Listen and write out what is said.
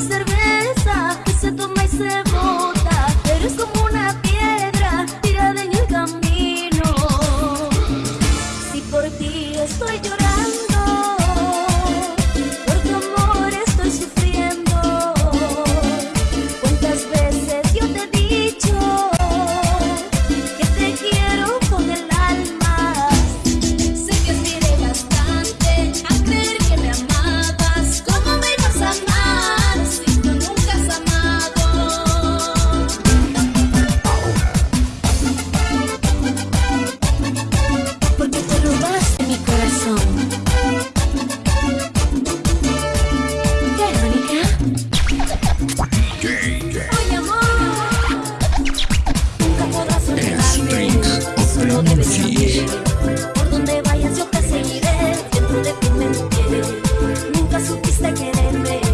cerveza Cake. El Strings of Technology. Por donde vayas yo te seguiré, dentro de ti me Nunca supiste quererme.